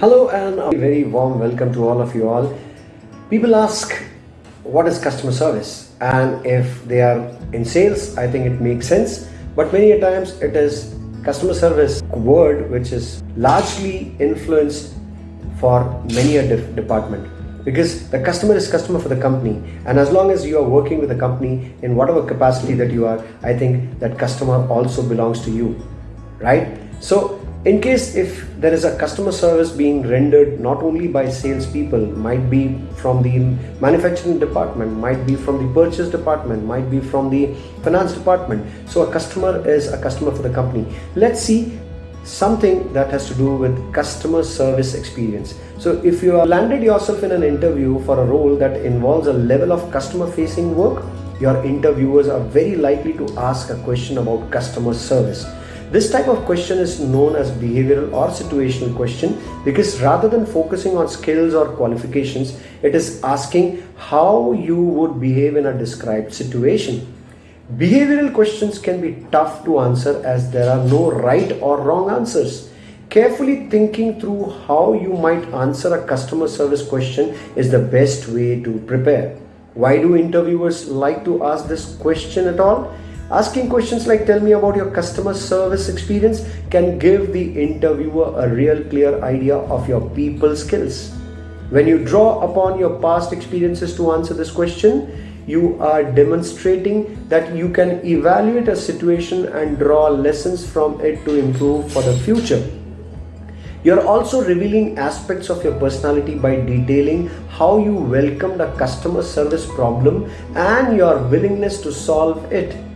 Hello and a very warm welcome to all of you all. People ask what is customer service? And if they are in sales I think it makes sense. But many a times it is customer service word which is largely influenced for many a department. Because the customer is customer for the company. And as long as you are working with the company in whatever capacity that you are I think that customer also belongs to you. Right? So in case if there is a customer service being rendered not only by salespeople, might be from the manufacturing department, might be from the purchase department, might be from the finance department. So a customer is a customer for the company. Let's see something that has to do with customer service experience. So if you have landed yourself in an interview for a role that involves a level of customer facing work, your interviewers are very likely to ask a question about customer service. This type of question is known as behavioral or situational question because rather than focusing on skills or qualifications, it is asking how you would behave in a described situation. Behavioral questions can be tough to answer as there are no right or wrong answers. Carefully thinking through how you might answer a customer service question is the best way to prepare. Why do interviewers like to ask this question at all? Asking questions like tell me about your customer service experience can give the interviewer a real clear idea of your people skills. When you draw upon your past experiences to answer this question, you are demonstrating that you can evaluate a situation and draw lessons from it to improve for the future. You're also revealing aspects of your personality by detailing how you welcomed a customer service problem and your willingness to solve it.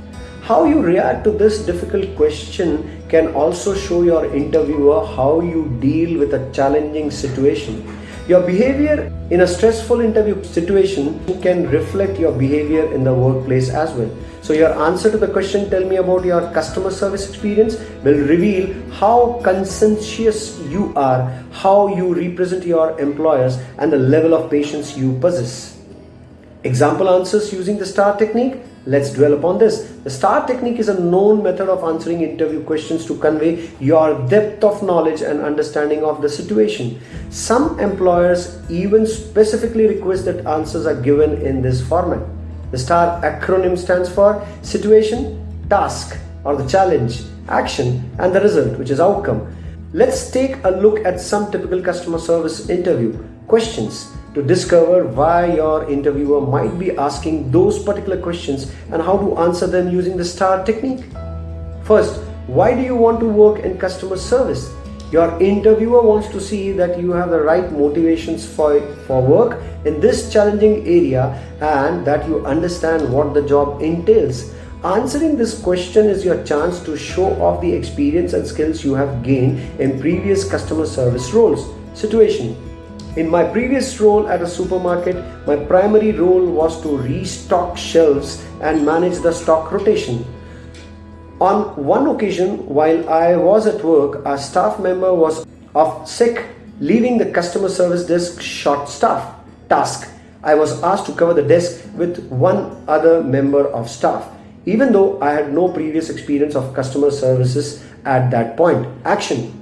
How you react to this difficult question can also show your interviewer how you deal with a challenging situation. Your behavior in a stressful interview situation can reflect your behavior in the workplace as well. So your answer to the question, tell me about your customer service experience, will reveal how conscientious you are, how you represent your employers and the level of patience you possess. Example answers using the STAR technique Let's dwell upon this. The STAR technique is a known method of answering interview questions to convey your depth of knowledge and understanding of the situation. Some employers even specifically request that answers are given in this format. The STAR acronym stands for situation, task or the challenge, action and the result which is outcome. Let's take a look at some typical customer service interview questions to discover why your interviewer might be asking those particular questions and how to answer them using the STAR technique. First, why do you want to work in customer service? Your interviewer wants to see that you have the right motivations for, for work in this challenging area and that you understand what the job entails. Answering this question is your chance to show off the experience and skills you have gained in previous customer service roles. Situation in my previous role at a supermarket, my primary role was to restock shelves and manage the stock rotation. On one occasion, while I was at work, a staff member was off sick, leaving the customer service desk short staff task. I was asked to cover the desk with one other member of staff, even though I had no previous experience of customer services at that point. Action.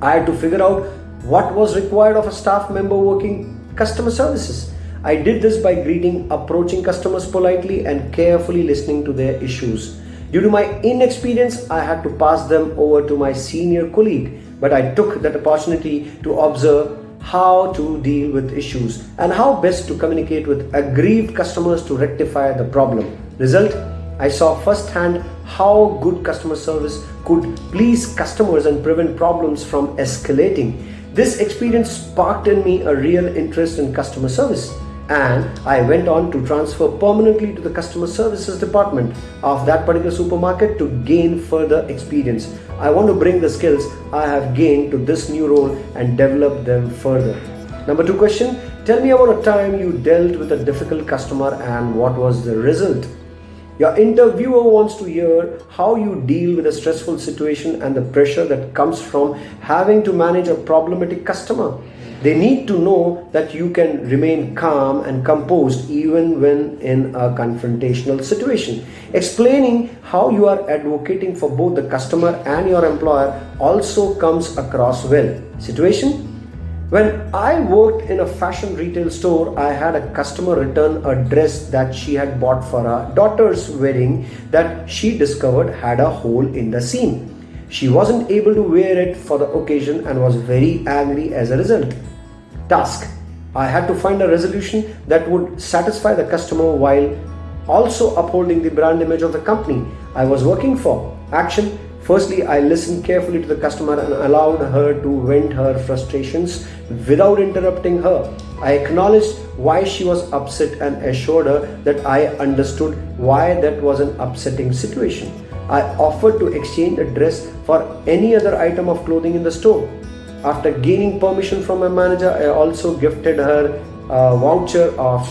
I had to figure out what was required of a staff member working customer services. I did this by greeting approaching customers politely and carefully listening to their issues. Due to my inexperience, I had to pass them over to my senior colleague, but I took that opportunity to observe how to deal with issues and how best to communicate with aggrieved customers to rectify the problem. Result, I saw firsthand how good customer service could please customers and prevent problems from escalating. This experience sparked in me a real interest in customer service and I went on to transfer permanently to the customer services department of that particular supermarket to gain further experience. I want to bring the skills I have gained to this new role and develop them further. Number two question, tell me about a time you dealt with a difficult customer and what was the result? Your interviewer wants to hear how you deal with a stressful situation and the pressure that comes from having to manage a problematic customer. They need to know that you can remain calm and composed even when in a confrontational situation. Explaining how you are advocating for both the customer and your employer also comes across well. Situation When I worked in a fashion retail store, I had a customer return a dress that she had bought for her daughter's wedding that she discovered had a hole in the seam. She wasn't able to wear it for the occasion and was very angry as a result. Task I had to find a resolution that would satisfy the customer while also upholding the brand image of the company I was working for. Action Firstly, I listened carefully to the customer and allowed her to vent her frustrations without interrupting her. I acknowledged why she was upset and assured her that I understood why that was an upsetting situation. I offered to exchange the dress for any other item of clothing in the store. After gaining permission from my manager, I also gifted her a voucher of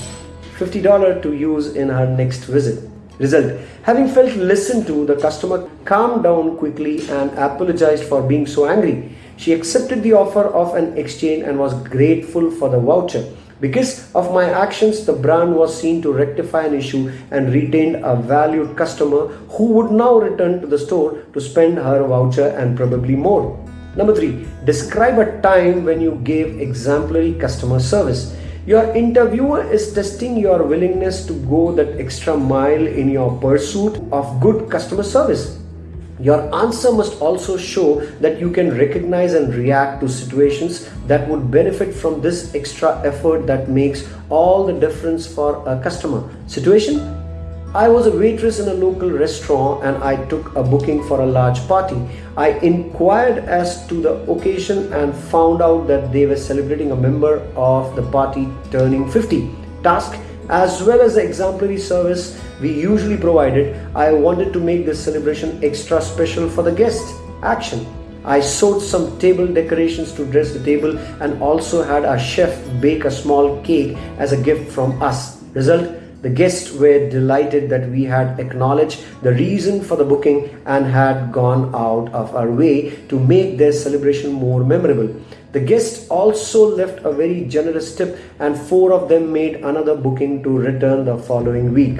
$50 to use in her next visit. Result Having felt listened to, the customer calmed down quickly and apologized for being so angry. She accepted the offer of an exchange and was grateful for the voucher. Because of my actions, the brand was seen to rectify an issue and retained a valued customer who would now return to the store to spend her voucher and probably more. Number three, describe a time when you gave exemplary customer service. Your interviewer is testing your willingness to go that extra mile in your pursuit of good customer service. Your answer must also show that you can recognize and react to situations that would benefit from this extra effort that makes all the difference for a customer. Situation I was a waitress in a local restaurant and I took a booking for a large party. I inquired as to the occasion and found out that they were celebrating a member of the party turning 50. Task as well as the exemplary service we usually provided, I wanted to make this celebration extra special for the guests. Action. I sewed some table decorations to dress the table and also had a chef bake a small cake as a gift from us. Result the guests were delighted that we had acknowledged the reason for the booking and had gone out of our way to make their celebration more memorable. The guests also left a very generous tip and four of them made another booking to return the following week.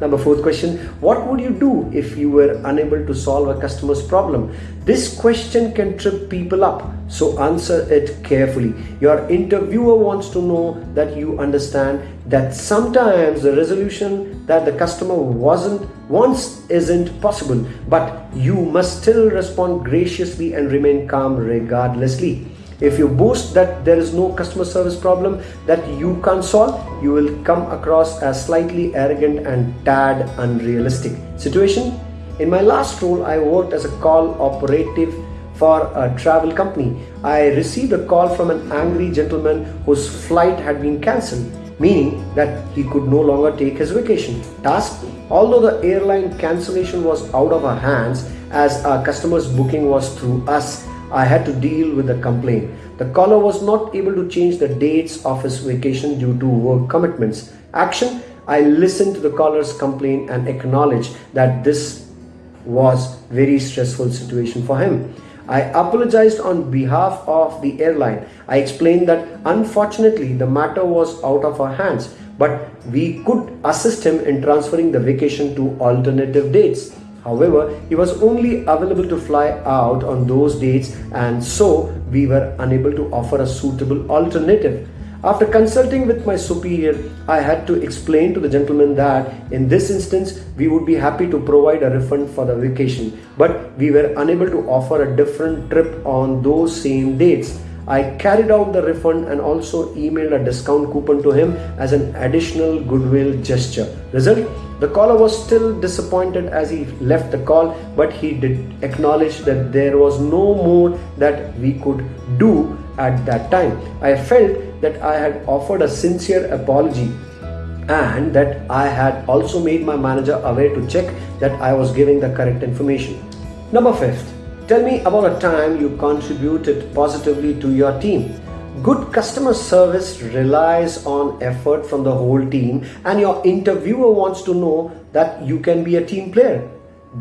Number fourth question What would you do if you were unable to solve a customer's problem? This question can trip people up, so answer it carefully. Your interviewer wants to know that you understand that sometimes the resolution that the customer wasn't wants isn't possible, but you must still respond graciously and remain calm regardlessly. If you boast that there is no customer service problem that you can't solve, you will come across as slightly arrogant and tad unrealistic. Situation In my last role, I worked as a call operative for a travel company. I received a call from an angry gentleman whose flight had been cancelled, meaning that he could no longer take his vacation. Task Although the airline cancellation was out of our hands, as our customer's booking was through us, I had to deal with the complaint. The caller was not able to change the dates of his vacation due to work commitments. Action I listened to the caller's complaint and acknowledged that this was very stressful situation for him. I apologized on behalf of the airline. I explained that unfortunately the matter was out of our hands, but we could assist him in transferring the vacation to alternative dates. However, he was only available to fly out on those dates and so we were unable to offer a suitable alternative. After consulting with my superior, I had to explain to the gentleman that in this instance, we would be happy to provide a refund for the vacation, but we were unable to offer a different trip on those same dates. I carried out the refund and also emailed a discount coupon to him as an additional goodwill gesture. Result the caller was still disappointed as he left the call, but he did acknowledge that there was no more that we could do at that time. I felt that I had offered a sincere apology and that I had also made my manager aware to check that I was giving the correct information. Number fifth, tell me about a time you contributed positively to your team. Good customer service relies on effort from the whole team, and your interviewer wants to know that you can be a team player.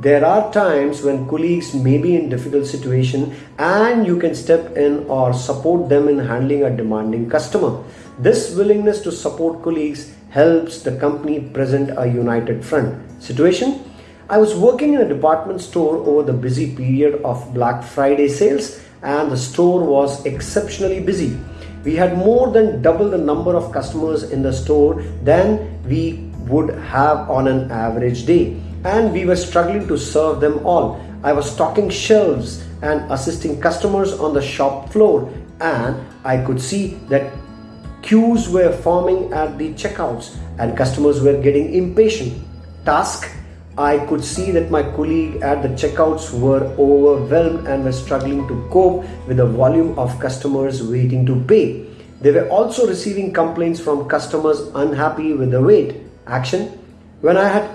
There are times when colleagues may be in difficult situation and you can step in or support them in handling a demanding customer. This willingness to support colleagues helps the company present a united front. Situation I was working in a department store over the busy period of Black Friday sales and the store was exceptionally busy. We had more than double the number of customers in the store than we would have on an average day. And we were struggling to serve them all. I was stocking shelves and assisting customers on the shop floor, and I could see that queues were forming at the checkouts and customers were getting impatient. Task I could see that my colleague at the checkouts were overwhelmed and were struggling to cope with the volume of customers waiting to pay. They were also receiving complaints from customers unhappy with the wait. Action When I had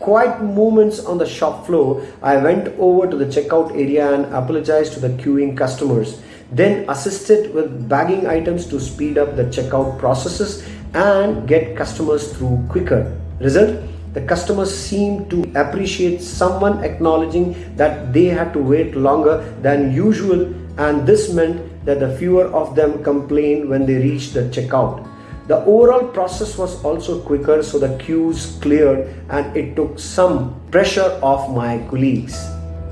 quiet moments on the shop floor, I went over to the checkout area and apologized to the queuing customers. Then assisted with bagging items to speed up the checkout processes and get customers through quicker. Result the customers seemed to appreciate someone acknowledging that they had to wait longer than usual and this meant that the fewer of them complained when they reached the checkout. The overall process was also quicker so the queues cleared and it took some pressure off my colleagues.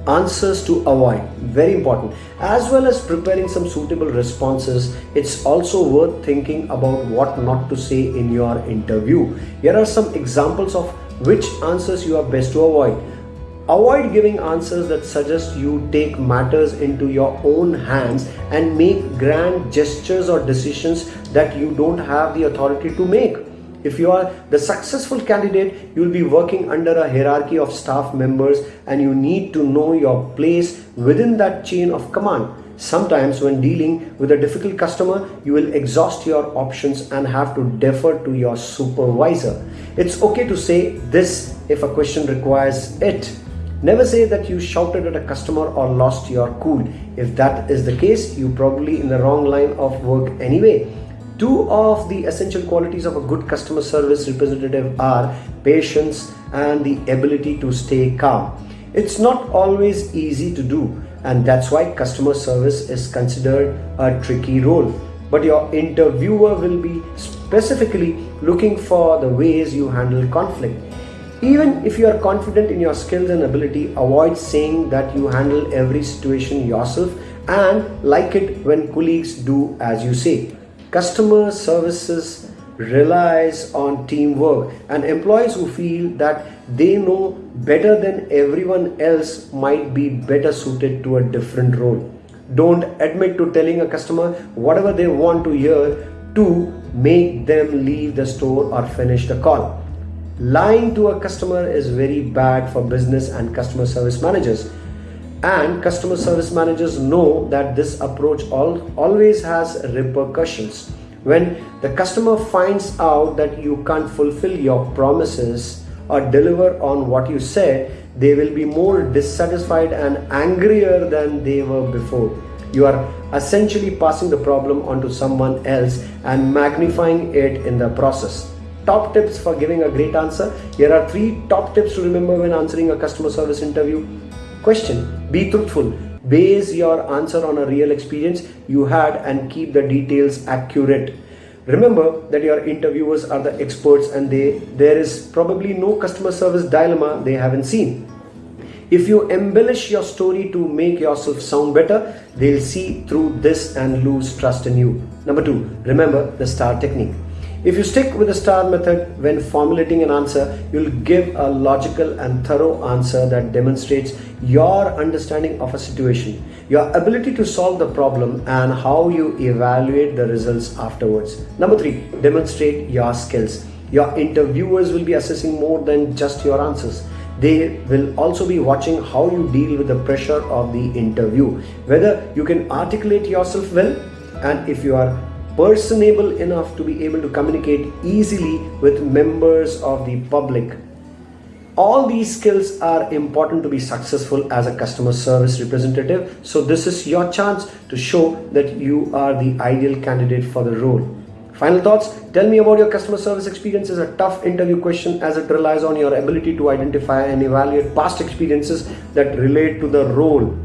Answers to avoid, very important. As well as preparing some suitable responses, it's also worth thinking about what not to say in your interview. Here are some examples of which answers you are best to avoid. Avoid giving answers that suggest you take matters into your own hands and make grand gestures or decisions that you don't have the authority to make. If you are the successful candidate, you will be working under a hierarchy of staff members and you need to know your place within that chain of command. Sometimes when dealing with a difficult customer, you will exhaust your options and have to defer to your supervisor. It's okay to say this if a question requires it. Never say that you shouted at a customer or lost your cool. If that is the case, you probably in the wrong line of work anyway. Two of the essential qualities of a good customer service representative are patience and the ability to stay calm. It's not always easy to do and that's why customer service is considered a tricky role. But your interviewer will be specifically looking for the ways you handle conflict. Even if you are confident in your skills and ability, avoid saying that you handle every situation yourself and like it when colleagues do as you say. Customer services relies on teamwork and employees who feel that they know better than everyone else might be better suited to a different role. Don't admit to telling a customer whatever they want to hear to make them leave the store or finish the call. Lying to a customer is very bad for business and customer service managers. And customer service managers know that this approach always has repercussions. When the customer finds out that you can't fulfill your promises or deliver on what you said, they will be more dissatisfied and angrier than they were before. You are essentially passing the problem onto someone else and magnifying it in the process. Top tips for giving a great answer. Here are three top tips to remember when answering a customer service interview. Question Be truthful Base your answer on a real experience you had and keep the details accurate. Remember that your interviewers are the experts and they there is probably no customer service dilemma they haven't seen. If you embellish your story to make yourself sound better, they'll see through this and lose trust in you. Number two, remember the STAR technique. If you stick with the STAR method when formulating an answer, you'll give a logical and thorough answer that demonstrates your understanding of a situation, your ability to solve the problem, and how you evaluate the results afterwards. Number three, demonstrate your skills. Your interviewers will be assessing more than just your answers. They will also be watching how you deal with the pressure of the interview, whether you can articulate yourself well, and if you are personable enough to be able to communicate easily with members of the public. All these skills are important to be successful as a customer service representative. So this is your chance to show that you are the ideal candidate for the role. Final thoughts? Tell me about your customer service experience is a tough interview question as it relies on your ability to identify and evaluate past experiences that relate to the role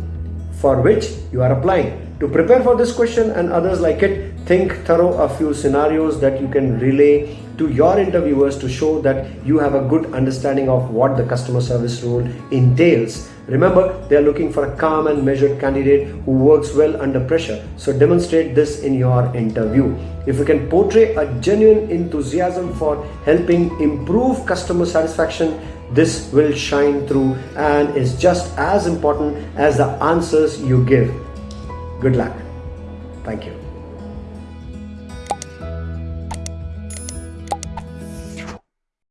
for which you are applying. To prepare for this question and others like it, think thorough a few scenarios that you can relay to your interviewers to show that you have a good understanding of what the customer service role entails. Remember, they are looking for a calm and measured candidate who works well under pressure. So demonstrate this in your interview. If you can portray a genuine enthusiasm for helping improve customer satisfaction, this will shine through and is just as important as the answers you give. Good luck. Thank you.